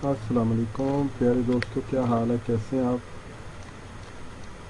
अस्सलाम वालेकुम प्यारे दोस्तों, क्या हाल है? कैसे हैं आप?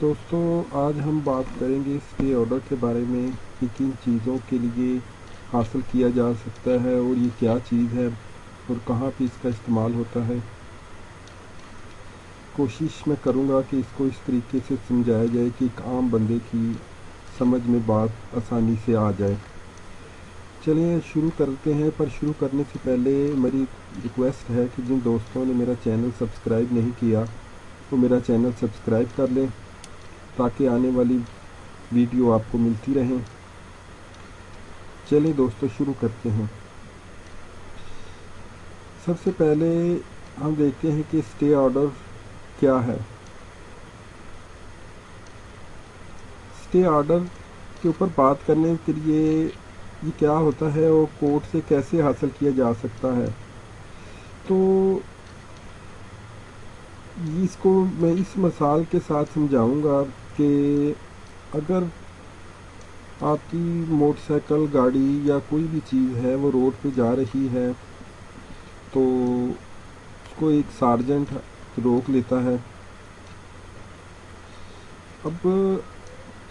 दोस्तों, आज हम बात करेंगे स्टे ऑर्डर के बारे में कि किन चीज़ों के लिए हासिल किया जा सकता है और ये क्या चीज़ है और कहाँ पे इसका इस्तेमाल होता है। कोशिश मैं करूँगा कि इसको इस तरीके से समझाया जाए कि एक आम बंदे की समझ में बात आसानी से आ जाए। चलिए शुरू करते हैं, पर शुरू करने से पहले मेरी रिक्वेस्ट है कि जिन दोस्तों ने मेरा चैनल सब्सक्राइब नहीं किया वो मेरा चैनल सब्सक्राइब कर लें, ताकि आने वाली वीडियो आपको मिलती रहें। चलिए दोस्तों, शुरू करते हैं। सबसे पहले हम देखते हैं कि स्टे ऑर्डर क्या है। स्टे ऑर्डर के ऊपर बात करने के लिए ये क्या होता है और कोर्ट से कैसे हासिल किया जा सकता है। तो इसको मैं इस मसाल के साथ समझाऊँगा कि अगर आपकी मोटरसाइकिल, गाड़ी या कोई भी चीज़ है, वो रोड पे जा रही है तो उसको एक सार्जेंट रोक लेता है। अब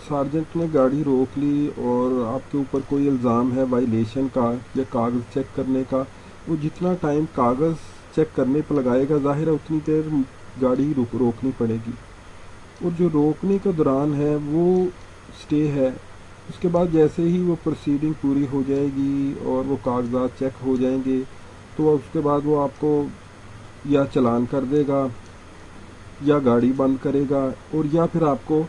सार्जेंट ने गाड़ी रोक ली और आपके ऊपर कोई इल्ज़ाम है वाइलेशन का या कागज़ चेक करने का, वो जितना टाइम कागज़ चेक करने पर लगाएगा, ज़ाहिर है उतनी देर गाड़ी रुक, रोकनी पड़ेगी। और जो रोकने के दौरान है, वो स्टे है। उसके बाद जैसे ही वो प्रोसीडिंग पूरी हो जाएगी और वो कागजात चेक हो जाएँगे तो उसके बाद वो आपको या चलान कर देगा या गाड़ी बंद करेगा और या फिर आपको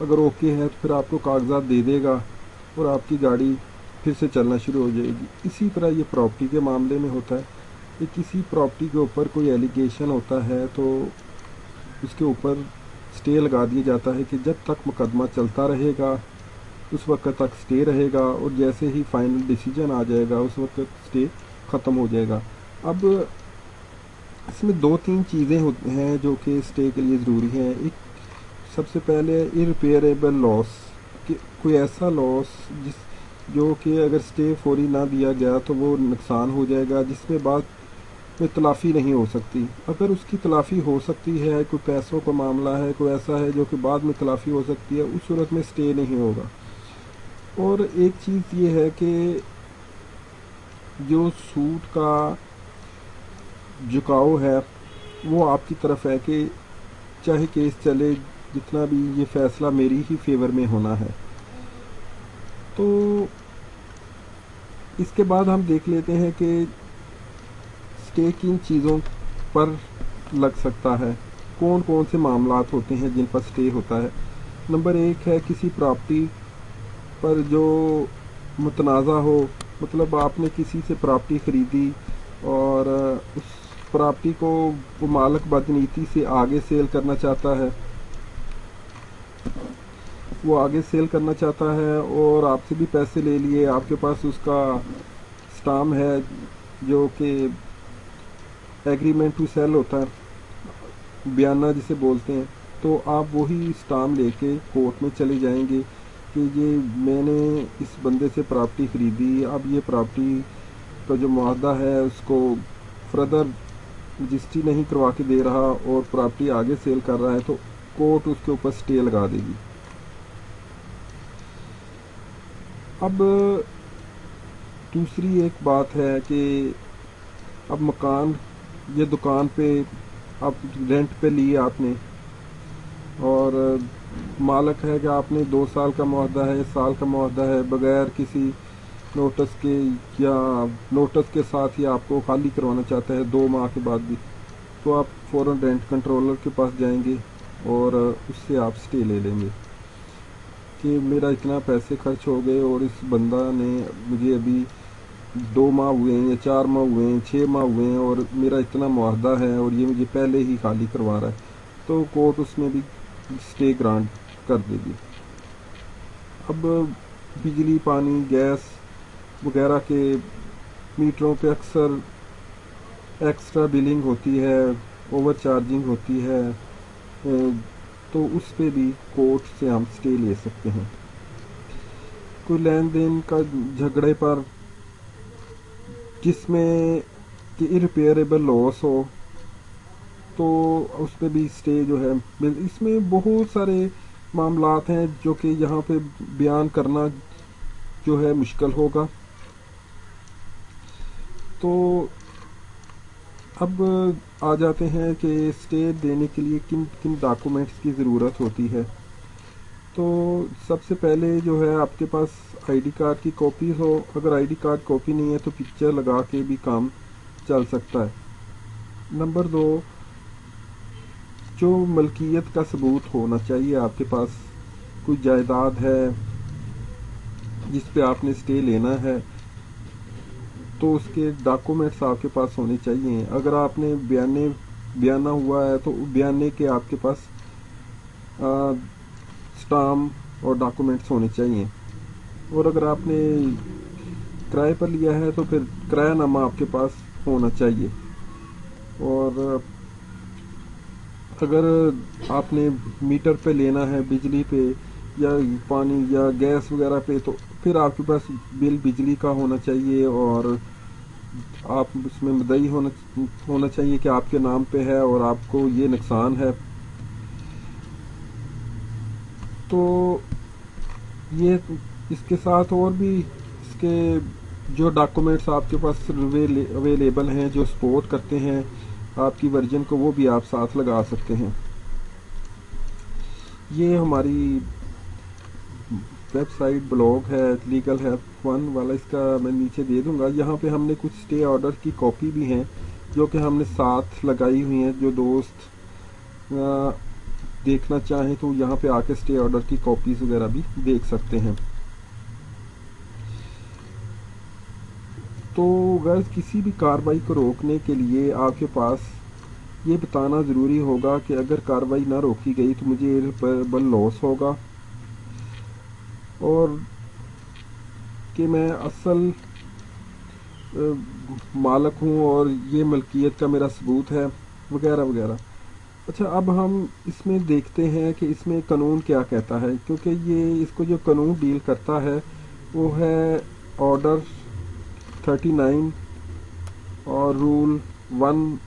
अगर ओके है तो फिर आपको कागजात दे देगा और आपकी गाड़ी फिर से चलना शुरू हो जाएगी। इसी तरह ये प्रॉपर्टी के मामले में होता है कि किसी प्रॉपर्टी के ऊपर कोई एलिगेशन होता है तो उसके ऊपर स्टे लगा दिया जाता है कि जब तक मुकदमा चलता रहेगा, उस वक्त तक स्टे रहेगा और जैसे ही फाइनल डिसीज़न आ जाएगा, उस वक्त स्टे ख़त्म हो जाएगा। अब इसमें दो तीन चीज़ें हैं जो कि स्टे के लिए ज़रूरी हैं। एक सबसे पहले इरिपेयरेबल लॉस कोई ऐसा लॉस जिस, जो कि अगर स्टे फौरी ना दिया गया तो वो नुकसान हो जाएगा, जिसमें बाद में तलाफ़ी नहीं हो सकती। अगर उसकी तलाफ़ी हो सकती है, कोई पैसों का मामला है, कोई ऐसा है जो कि बाद में तलाफ़ी हो सकती है, उस सूरत में स्टे नहीं होगा। और एक चीज़ ये है कि जो सूट का झुकाव है, वो आपकी तरफ़ है कि चाहे केस चले जितना भी ये फैसला मेरी ही फेवर में होना है। तो इसके बाद हम देख लेते हैं कि स्टे किन चीज़ों पर लग सकता है। कौन कौन से मामला होते हैं जिन पर स्टे होता है। नंबर एक है किसी प्रॉपर्टी पर जो मुतनाज़ा हो मतलब आपने किसी से प्रॉपर्टी ख़रीदी और उस प्रॉपर्टी को वो मालक बदनीति से आगे सेल करना चाहता है। वो आगे सेल करना चाहता है और आपसे भी पैसे ले लिए। आपके पास उसका स्टाम है जो कि एग्रीमेंट टू सेल होता है, बयाना जिसे बोलते हैं। तो आप वही स्टाम लेके कोर्ट में चले जाएँगे कि ये मैंने इस बंदे से प्रॉपर्टी ख़रीदी, अब ये प्रॉपर्टी का जो मुआदा है उसको फर्दर रजिस्ट्री नहीं करवा के दे रहा और प्रॉपर्टी आगे सेल कर रहा है तो कोर्ट उसके ऊपर स्टे लगा देगी। अब, दूसरी एक बात है कि अब मकान, ये दुकान पे, अब रेंट पे लिए आपने। और, मालक है कि आपने दो साल का मुहदा है साल का मुहदा है, बगैर किसी नोटिस के या नोटिस के साथ ही आपको खाली करवाना चाहता है दो माह के बाद भी। तो आप फ़ौर रेंट कंट्रोलर के पास जाएँगे और, उससे आप स्टे ले लेंगे। कि मेरा इतना पैसे खर्च हो गए और इस बंदा ने मुझे अभी दो माह हुए हैं या चार माह हुए हैं छः माह हुए हैं और मेरा इतना मुआहदा है और ये मुझे पहले ही खाली करवा रहा है तो कोर्ट उसमें भी स्टे ग्रांट कर देगी। अब बिजली, पानी, गैस वगैरह के मीटरों पे अक्सर एक्स्ट्रा बिलिंग होती है ओवर चार्जिंग होती है तो उस पर भी कोर्ट से हम स्टे ले सकते हैं। कोई लेन देन का झगड़े पर जिसमें कि इरिपेयरेबल लॉस हो तो उस पर भी स्टे जो है इसमें बहुत सारे मामलात हैं जो कि यहाँ पे बयान करना जो है मुश्किल होगा। तो अब, आ जाते हैं कि स्टे देने के लिए किन किन डॉक्यूमेंट्स की ज़रूरत होती है। तो सबसे पहले जो है, आपके पास आईडी कार्ड की कॉपी हो। अगर आईडी कार्ड कॉपी नहीं है तो पिक्चर लगा के भी काम चल सकता है। नंबर दो, जो मलकियत का सबूत होना चाहिए, आपके पास कोई जायदाद है, जिस पे आपने स्टे लेना है तो उसके डॉक्यूमेंट्स आपके पास होने चाहिए। अगर आपने बयाने, बयाना हुआ है तो बयाने के आपके पास स्टाम और डॉक्यूमेंट्स होने चाहिए। और अगर आपने किराए पर लिया है तो फिर किराया नामा आपके पास होना चाहिए। और अगर आपने मीटर पे लेना है, बिजली पे या पानी या गैस वगैरह पे तो फिर आपके पास बिल बिजली का होना चाहिए और आप उसमें मदई होना होना चाहिए कि आपके नाम पे है और आपको ये नुकसान है। तो ये इसके साथ और भी इसके जो डॉक्यूमेंट्स आपके पास अवेलेबल हैं, जो सपोर्ट करते हैं, आपकी वर्जन को वो भी आप साथ लगा सकते हैं। ये हमारी वेबसाइट ब्लॉग है लीगल है वन वाला इसका मैं नीचे दे दूँगा। यहाँ पे हमने कुछ स्टे ऑर्डर की कॉपी भी हैं जो कि हमने साथ लगाई हुई हैं जो दोस्त आ, देखना चाहें तो यहाँ पे आके स्टे ऑर्डर की कॉपीज वगैरह भी देख सकते हैं। तो अगर किसी भी कार्रवाई को रोकने के लिए आपके पास ये बताना ज़रूरी होगा कि अगर कार्रवाई ना रोकी गई तो मुझे बल लॉस होगा। और कि मैं असल मालक हूँ और ये मलकियत का मेरा सबूत है, वगैरह वगैरह। अच्छा अब हम इसमें देखते हैं कि इसमें कानून क्या कहता है, क्योंकि ये, इसको जो कानून डील करता है, वो है ऑर्डर 39 और रूल वन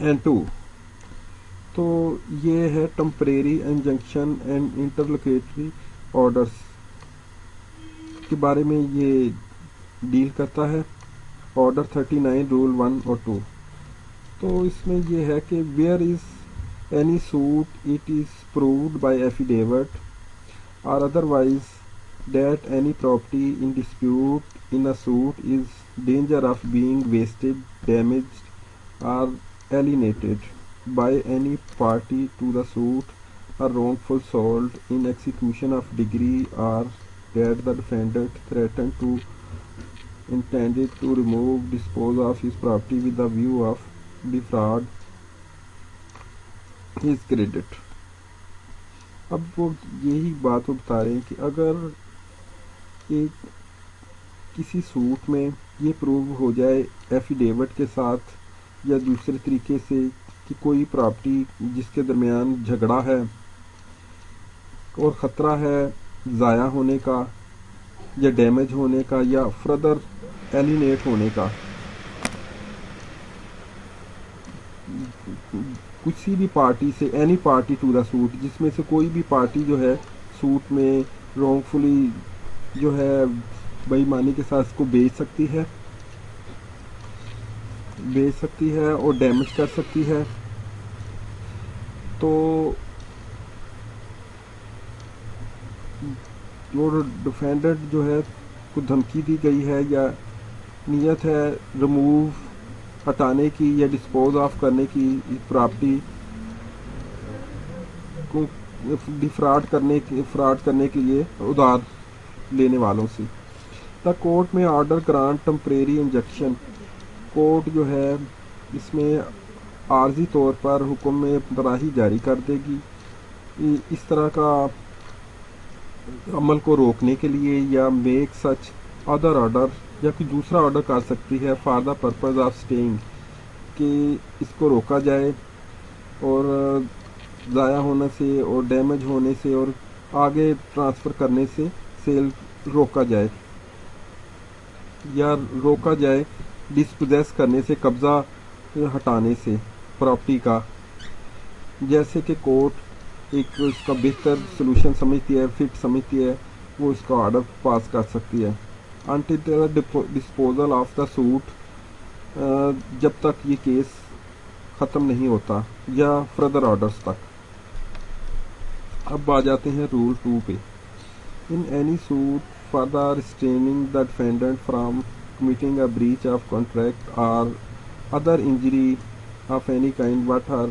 एंड टू। तो ये है temporary injunction and interlocutory orders के बारे में ये डील करता है। ऑर्डर 39 रूल वन और टू तो इसमें ये है कि where is any suit it is proved by affidavit और otherwise that any property in dispute in a suit is danger of being wasted damaged or alienated by any party to the suit a wrongful assault in execution of degree or that the defendant threatened to intended to remove dispose of his property with the view of defraud his credit अब वो यही बात वो बता रहे हैं कि अगर एक किसी सूट में ये प्रूव हो जाए एफिडेविट के साथ या दूसरे तरीके से कि कोई प्रॉपर्टी जिसके दरमियान झगड़ा है और ख़तरा है ज़ाया होने का, या डैमेज होने का, या फर्दर एलिनेट होने का। किसी भी पार्टी से any party to the suit जिसमें से कोई भी पार्टी जो है सूट में रॉन्गफुली जो है, बेईमानी के साथ इसको बेच सकती है। बेच सकती है और डैमेज कर सकती है। तो और डिफेंडेंट जो है, को धमकी दी गई है या नीयत है रिमूव हटाने की या डिस्पोज ऑफ़ करने की प्रॉपर्टी को डिफ्रॉड करने की फ्रॉड करने के लिए उधार लेने वालों से। द कोर्ट में order grant temporary injection court जो है, इसमें आर्जी तौर पर हुक्म में तराही जारी कर देगी। इस तरह का अमल को रोकने के लिए या मेक सच अदर ऑर्डर या कोई दूसरा ऑर्डर कर सकती है for the purpose of staying कि इसको रोका जाए और ज़ाया होने से और डैमेज होने से और आगे ट्रांसफ़र करने से सेल रोका जाए या रोका जाए डिस्पोजेस करने से, कब्ज़ा हटाने से प्रॉपर्टी का। जैसे कि कोर्ट एक उसका बेहतर सोल्यूशन समझती है फिट समझती है, वो इसका ऑर्डर पास कर सकती है। Until disposal of the suit जब तक ये केस ख़त्म नहीं होता, या फर्दर ऑर्डर्स तक। अब आ जाते हैं rule to pay. In any suit for the restraining the defendant from committing a breach of contract or other injury of any kind, what her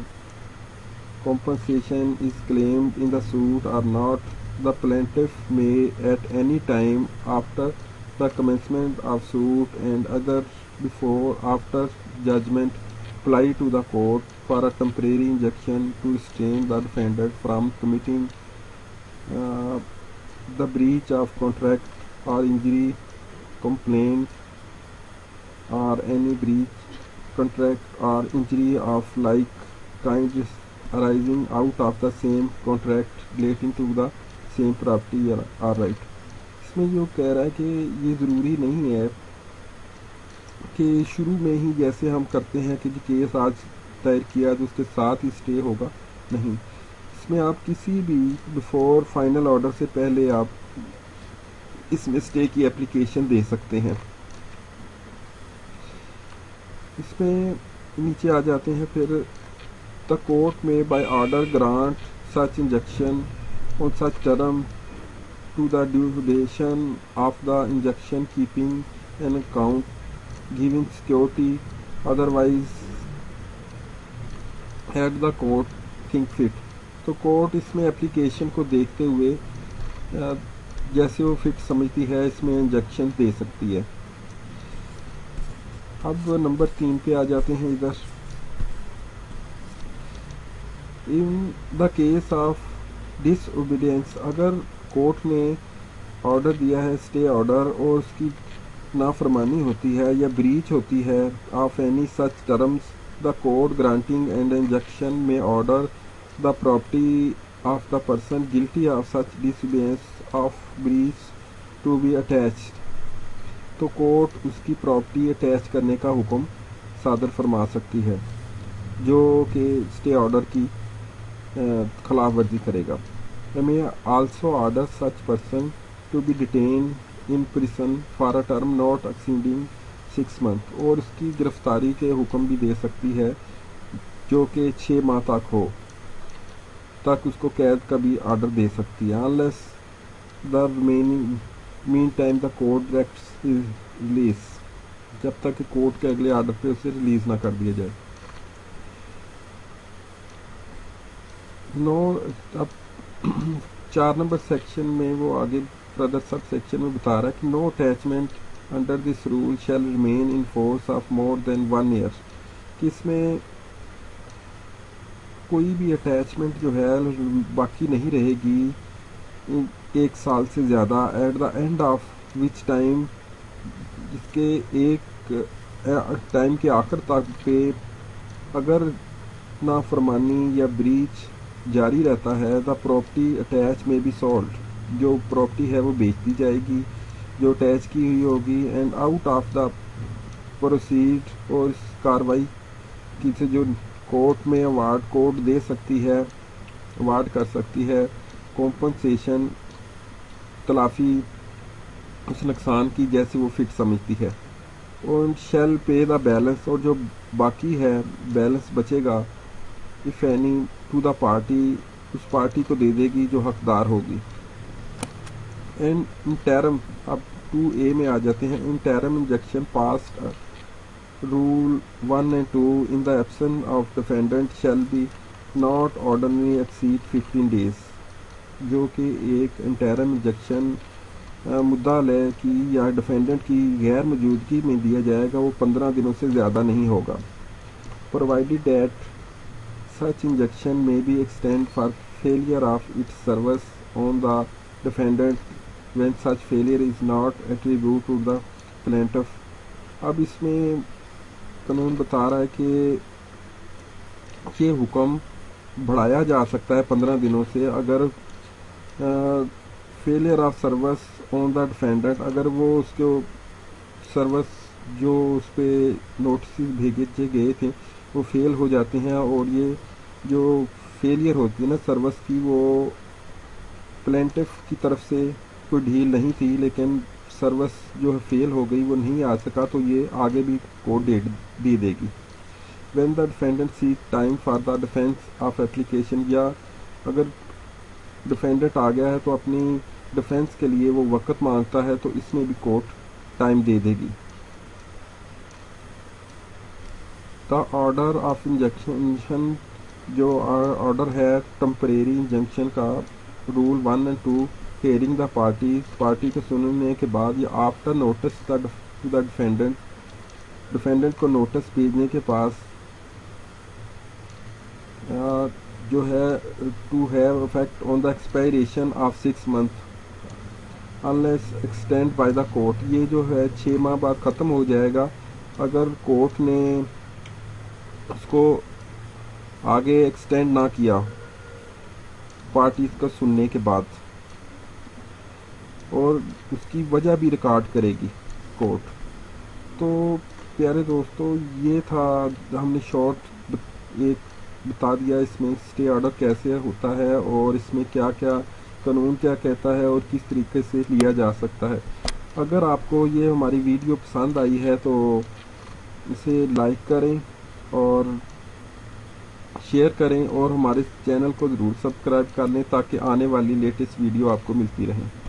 compensation is claimed in the suit or not the plaintiff may at any time after the commencement of suit and other before after judgment apply to the court for a temporary injunction to restrain the defendant from committing uh, the breach of contract or injury complaint or any breach, contract or injury of like kind arising out of the same contract relating to the same property or right. इसमें जो कह रहा है कि ये ज़रूरी नहीं है कि शुरू में ही जैसे हम करते हैं कि केस आज दायर किया तो उसके साथ ही स्टे होगा। नहीं। इसमें आप किसी भी बिफोर फाइनल ऑर्डर से पहले आप इसमें स्टे की एप्लीकेशन दे सकते हैं। इसमें नीचे आ जाते हैं, फिर द कोर्ट में by order grant such injection on such term to the duration of the injection keeping an account giving security otherwise at the court think fit तो कोर्ट इसमें एप्लीकेशन को देखते हुए जैसे वो फिट समझती है, इसमें इंजेक्शन दे सकती है। अब नंबर तीन पे आ जाते हैं इधर। In the case of disobedience अगर कोर्ट ने ऑर्डर दिया है स्टे ऑर्डर और उसकी नाफरमानी होती है या ब्रीच होती है of any such terms the court granting and injection may order the property of the person guilty of such disobedience of breach to be attach तो कोर्ट उसकी प्रॉपर्टी अटैच करने का हुक्म सादर फरमा सकती है, जो कि स्टे ऑर्डर की खिलाफ वर्जी करेगा। May also order such person to be detain in prison for a term not exceeding six month और उसकी गिरफ्तारी के हुक्म भी दे सकती है, जो कि छः माह तक हो, तक उसको कैद का भी आर्डर दे सकती है। Unless the remaining mean time the court directs release जब तक कोर्ट के अगले आर्डर पे उसे रिलीज़ ना कर दिया जाए। नो अब चार नंबर सेक्शन में वो आगे ब्रदर सब सेक्शन में बता रहा है कि no attachment under this rule shall remain in force of more than one year कि इसमें कोई भी अटैचमेंट जो है, बाकी नहीं रहेगी एक साल से ज़्यादा at the end of which time जिसके एक टाइम के आखिर तक पे अगर नाफरमानी या ब्रीच जारी रहता है the property attach may be sold जो प्रॉपर्टी है वो बेच दी जाएगी, जो अटैच की हुई होगी and out of the proceed और इस कार्रवाई की से जो कोर्ट में अवार्ड कोर्ट दे सकती है अवार्ड कर सकती है कॉम्पनसेशन तलाफ़ी, उस नुकसान की जैसे वो फिट समझती है। और शेल पे द बैलेंस और जो बाकी है बैलेंस बचेगा if any to the party उस पार्टी को दे देगी जो हकदार होगी। एंड इन टैरम अब टू ए में आ जाते हैं। Interim injection pass rule one and two in the absence of defendant shall be not ordinary exceed fifteen days जो कि एक इंटरम इंजेक्शन मुद्दा लय की या डिफेंडेंट की गैर मौजूदगी में दिया जाएगा, वो पंद्रह दिनों से ज़्यादा नहीं होगा। Provided that such injection may be extend for failure of its service on the defendant when such failure is not attribute to the plaintiff. अब इसमें कानून बता रहा है कि ये हुक्म बढ़ाया जा सकता है पंद्रह दिनों से। अगर failure of service on the defendant अगर वो उसके सर्विस जो उस पर नोटिस भेजे गए थे वो फेल हो जाते हैं और ये जो फेलियर होती है ना सर्विस की, वो प्लेंटिफ की तरफ़ से कोई ढील नहीं थी, लेकिन सर्विस जो है फेल हो गई, वो नहीं आ सका तो ये आगे भी कोर्ट दे दे देगी। When the defendant see time for the defence of application या अगर डिफेंडेंट आ गया है तो अपनी डिफेंस के लिए वो वक्त माँगता है तो इसमें भी कोर्ट टाइम दे देगी। द ऑर्डर ऑफ़ इंजेक्शन, जो ऑर्डर है, टम्परेरी इंजंक्शन का rule one and two hearing the party party के सुनने के बाद या after notice the defendant defendant को नोटिस भेजने के पास जो है to have effect on the expiration of six month unless extend by the court ये जो है छः माह बाद ख़त्म हो जाएगा। अगर कोर्ट ने उसको आगे एक्सटेंड ना किया। पार्टीज़ का सुनने के बाद। और उसकी वजह भी रिकॉर्ड करेगी कोर्ट तो प्यारे दोस्तों, ये था, हमने शॉर्ट एक बता दिया इसमें स्टे ऑर्डर कैसे होता है और इसमें क्या क्या कानून क्या कहता है और किस तरीके से लिया जा सकता है। अगर आपको ये हमारी वीडियो पसंद आई है तो इसे लाइक करें और शेयर करें और हमारे चैनल को ज़रूर सब्सक्राइब कर लें ताकि आने वाली लेटेस्ट वीडियो आपको मिलती रहे।